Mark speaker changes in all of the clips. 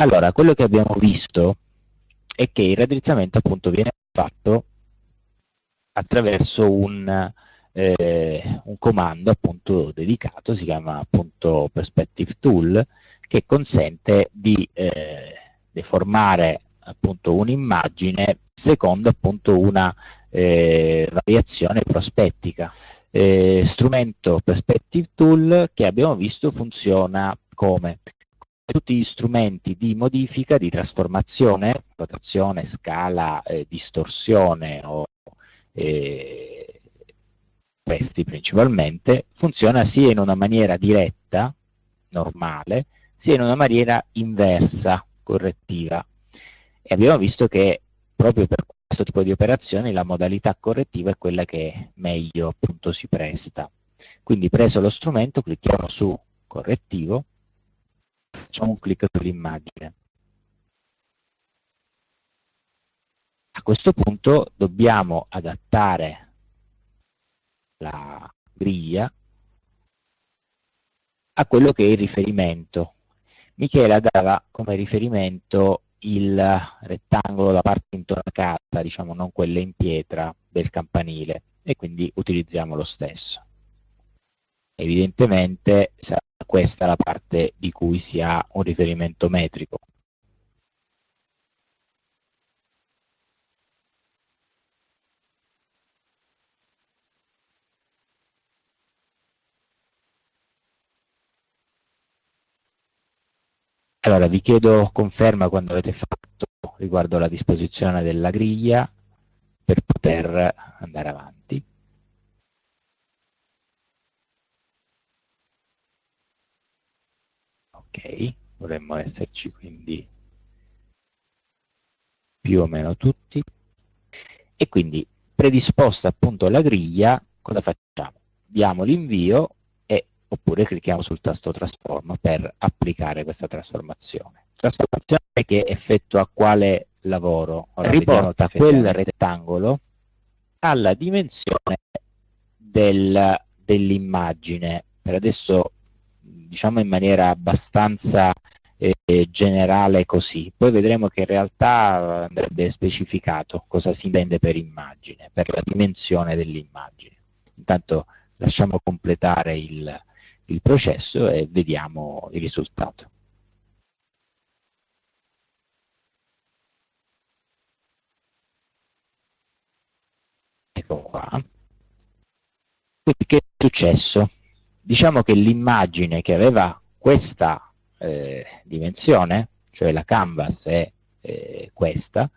Speaker 1: Allora, quello che abbiamo visto è che il raddrizzamento appunto viene fatto attraverso un, eh, un comando appunto dedicato, si chiama appunto Perspective Tool, che consente di eh, deformare appunto un'immagine secondo appunto una eh, variazione prospettica. Eh, strumento Perspective Tool che abbiamo visto funziona come tutti gli strumenti di modifica, di trasformazione, rotazione, scala, eh, distorsione o eh, questi principalmente, funziona sia in una maniera diretta, normale, sia in una maniera inversa, correttiva. E abbiamo visto che proprio per questo tipo di operazioni la modalità correttiva è quella che meglio appunto si presta. Quindi preso lo strumento clicchiamo su correttivo, facciamo un clic sull'immagine. A questo punto dobbiamo adattare la griglia a quello che è il riferimento. Michela dava come riferimento il rettangolo, la parte intonacata, diciamo non quella in pietra del campanile e quindi utilizziamo lo stesso. Evidentemente sarà questa la parte di cui si ha un riferimento metrico. Allora, vi chiedo conferma quando avete fatto riguardo alla disposizione della griglia per poter andare avanti. Ok, dovremmo esserci quindi più o meno tutti. E quindi predisposta appunto la griglia, cosa facciamo? Diamo l'invio oppure clicchiamo sul tasto trasforma per applicare questa trasformazione. Trasformazione che effettua quale lavoro? Ora Riporta quel rettangolo alla dimensione del, dell'immagine. Per adesso diciamo in maniera abbastanza eh, generale così, poi vedremo che in realtà andrebbe specificato cosa si intende per immagine, per la dimensione dell'immagine. Intanto lasciamo completare il, il processo e vediamo il risultato. Ecco qua. Che è successo? Diciamo che l'immagine che aveva questa eh, dimensione, cioè la canvas è eh, questa,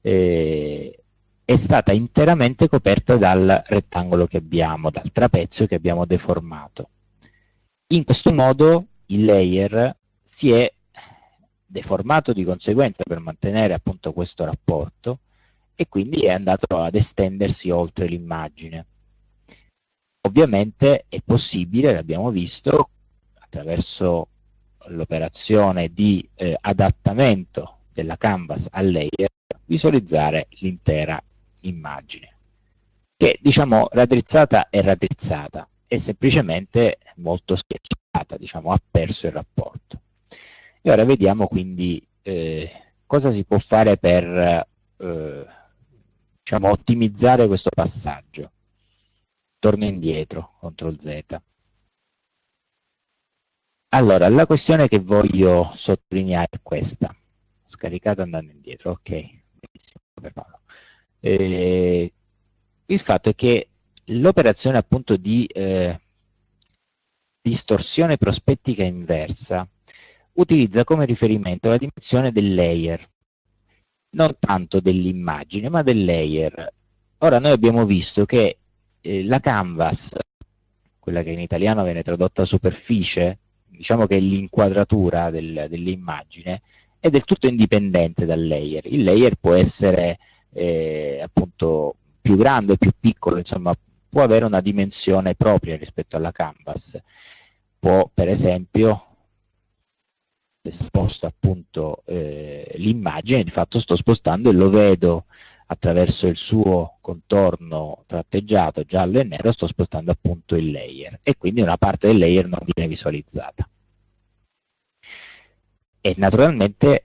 Speaker 1: eh, è stata interamente coperta dal rettangolo che abbiamo, dal trapezio che abbiamo deformato. In questo modo il layer si è deformato di conseguenza per mantenere appunto questo rapporto e quindi è andato ad estendersi oltre l'immagine. Ovviamente è possibile, l'abbiamo visto, attraverso l'operazione di eh, adattamento della canvas al layer, visualizzare l'intera immagine, che diciamo raddrizzata è raddrizzata, è semplicemente molto schiacciata, diciamo, ha perso il rapporto. E ora vediamo quindi eh, cosa si può fare per eh, diciamo, ottimizzare questo passaggio. Torno indietro, CTRL Z. Allora, la questione che voglio sottolineare è questa. Scaricato andando indietro, ok. Benissimo, eh, il fatto è che l'operazione appunto di eh, distorsione prospettica inversa utilizza come riferimento la dimensione del layer, non tanto dell'immagine, ma del layer. Ora noi abbiamo visto che eh, la canvas, quella che in italiano viene tradotta superficie, diciamo che è l'inquadratura del, dell'immagine, è del tutto indipendente dal layer. Il layer può essere eh, appunto più grande più piccolo, insomma può avere una dimensione propria rispetto alla canvas. Può, per esempio, sposto appunto eh, l'immagine, di fatto sto spostando e lo vedo attraverso il suo contorno tratteggiato giallo e nero, sto spostando appunto il layer e quindi una parte del layer non viene visualizzata. e naturalmente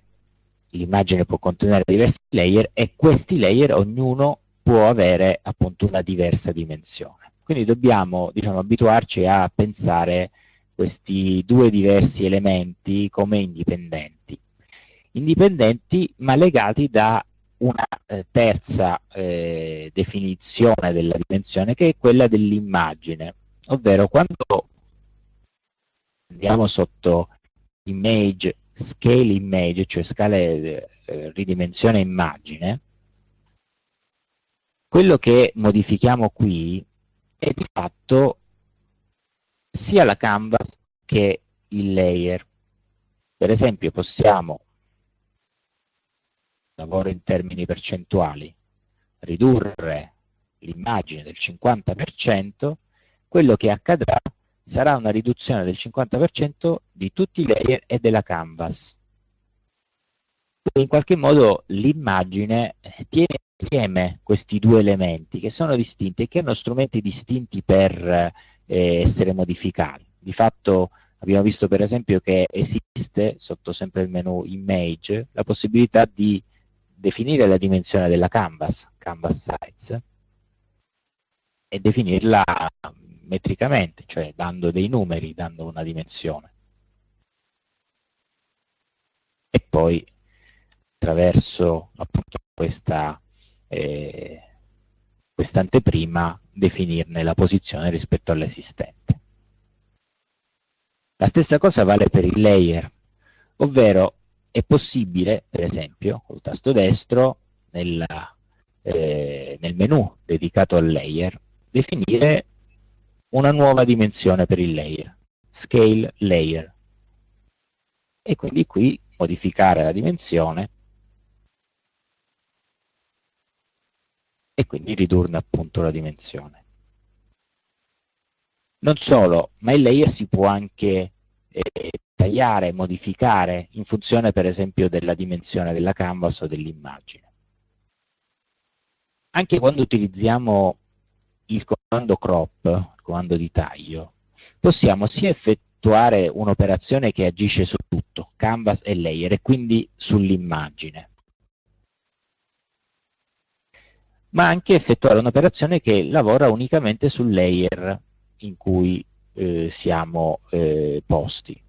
Speaker 1: l'immagine può contenere diversi layer e questi layer ognuno può avere appunto una diversa dimensione. Quindi dobbiamo diciamo, abituarci a pensare questi due diversi elementi come indipendenti. Indipendenti ma legati da una eh, terza eh, definizione della dimensione che è quella dell'immagine, ovvero quando andiamo sotto image, scale image, cioè scale eh, ridimensione immagine, quello che modifichiamo qui è di fatto sia la canvas che il layer. Per esempio possiamo, lavoro in termini percentuali, ridurre l'immagine del 50%, quello che accadrà sarà una riduzione del 50% di tutti i layer e della canvas. In qualche modo l'immagine tiene insieme questi due elementi che sono distinti e che hanno strumenti distinti per eh, essere modificati. Di fatto abbiamo visto per esempio che esiste sotto sempre il menu image la possibilità di definire la dimensione della canvas, canvas size, e definirla metricamente, cioè dando dei numeri, dando una dimensione. E poi attraverso appunto questa eh, questa anteprima definirne la posizione rispetto all'esistente. La stessa cosa vale per il layer, ovvero è possibile, per esempio, col tasto destro, nella, eh, nel menu dedicato al layer, definire una nuova dimensione per il layer, scale layer. E quindi qui modificare la dimensione e quindi ridurne appunto la dimensione. Non solo, ma il layer si può anche tagliare, modificare in funzione per esempio della dimensione della canvas o dell'immagine. Anche quando utilizziamo il comando crop, il comando di taglio, possiamo sia effettuare un'operazione che agisce su tutto, canvas e layer, e quindi sull'immagine, ma anche effettuare un'operazione che lavora unicamente sul layer in cui eh, siamo eh, posti.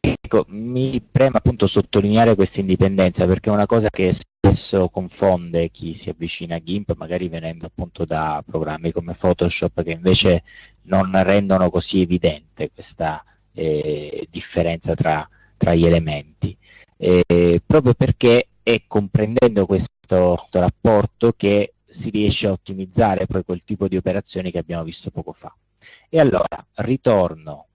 Speaker 1: Ecco, mi preme appunto sottolineare questa indipendenza perché è una cosa che spesso confonde chi si avvicina a GIMP, magari venendo appunto da programmi come Photoshop che invece non rendono così evidente questa eh, differenza tra, tra, gli elementi, eh, proprio perché è comprendendo questo rapporto che si riesce a ottimizzare poi quel tipo di operazioni che abbiamo visto poco fa. E allora ritorno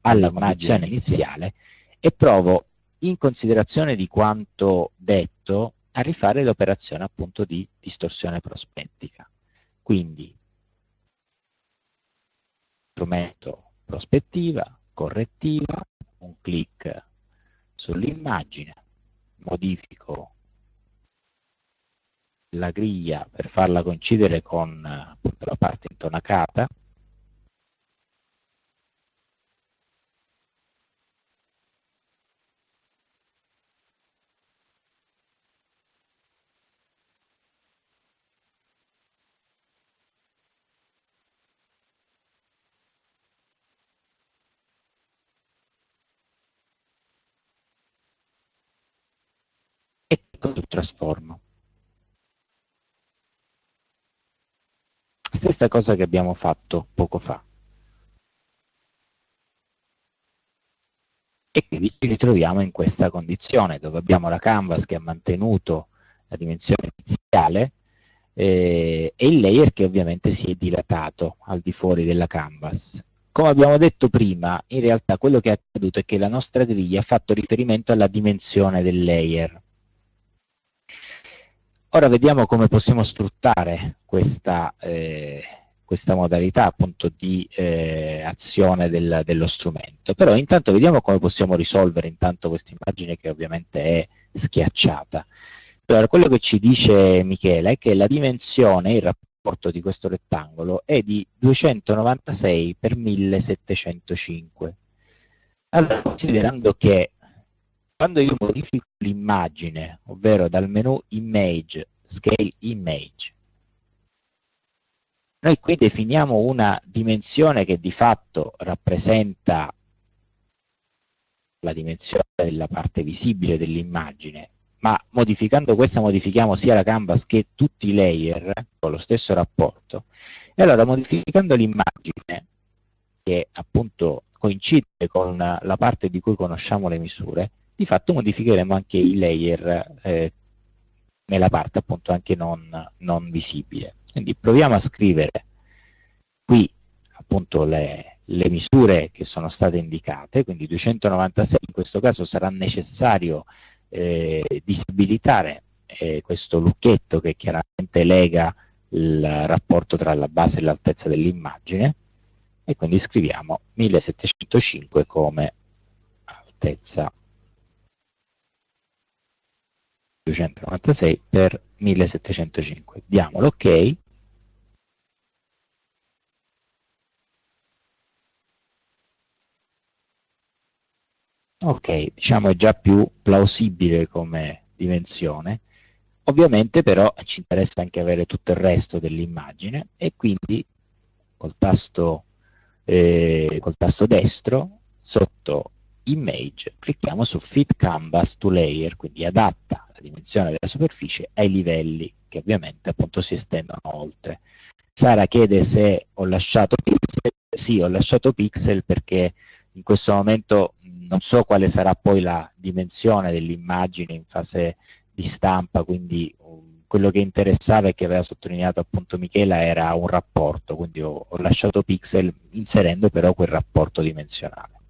Speaker 1: all'immagine iniziale e provo, in considerazione di quanto detto, a rifare l'operazione appunto di distorsione prospettica. Quindi, strumento prospettiva, correttiva, un clic sull'immagine, modifico la griglia per farla coincidere con appunto, la parte intonacata, trasformo. Stessa cosa che abbiamo fatto poco fa. E quindi ci ritroviamo in questa condizione dove abbiamo la canvas che ha mantenuto la dimensione iniziale eh, e il layer che ovviamente si è dilatato al di fuori della canvas. Come abbiamo detto prima, in realtà quello che è accaduto è che la nostra griglia ha fatto riferimento alla dimensione del layer. Ora vediamo come possiamo sfruttare questa, eh, questa modalità appunto di eh, azione del, dello strumento. Però intanto vediamo come possiamo risolvere intanto questa immagine che ovviamente è schiacciata. Allora, quello che ci dice Michele è che la dimensione, il rapporto di questo rettangolo è di 296 per 1705. Allora, considerando che quando io modifico l'immagine, ovvero dal menu Image, Scale Image, noi qui definiamo una dimensione che di fatto rappresenta la dimensione della parte visibile dell'immagine, ma modificando questa modifichiamo sia la canvas che tutti i layer con lo stesso rapporto. E allora modificando l'immagine, che appunto coincide con la parte di cui conosciamo le misure, di fatto modificheremo anche i layer eh, nella parte appunto anche non, non visibile. Quindi proviamo a scrivere qui appunto le, le misure che sono state indicate, quindi 296 in questo caso sarà necessario eh, disabilitare eh, questo lucchetto che chiaramente lega il rapporto tra la base e l'altezza dell'immagine e quindi scriviamo 1705 come altezza 296 per 1705 diamo l'ok Ok, diciamo è già più plausibile come dimensione. Ovviamente però ci interessa anche avere tutto il resto dell'immagine e quindi col tasto, eh, col tasto destro sotto Image clicchiamo su Fit Canvas to Layer, quindi adatta dimensione della superficie ai livelli che ovviamente appunto si estendono oltre. Sara chiede se ho lasciato pixel, sì ho lasciato pixel perché in questo momento non so quale sarà poi la dimensione dell'immagine in fase di stampa, quindi um, quello che interessava e che aveva sottolineato appunto Michela era un rapporto, quindi ho, ho lasciato pixel inserendo però quel rapporto dimensionale.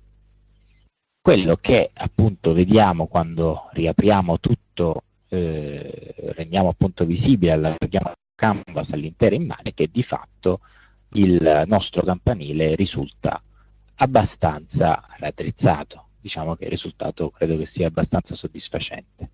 Speaker 1: Quello che appunto vediamo quando riapriamo tutto, eh, rendiamo appunto visibile, allarghiamo canvas all'intera immagine, che di fatto il nostro campanile risulta abbastanza raddrizzato. Diciamo che il risultato credo che sia abbastanza soddisfacente.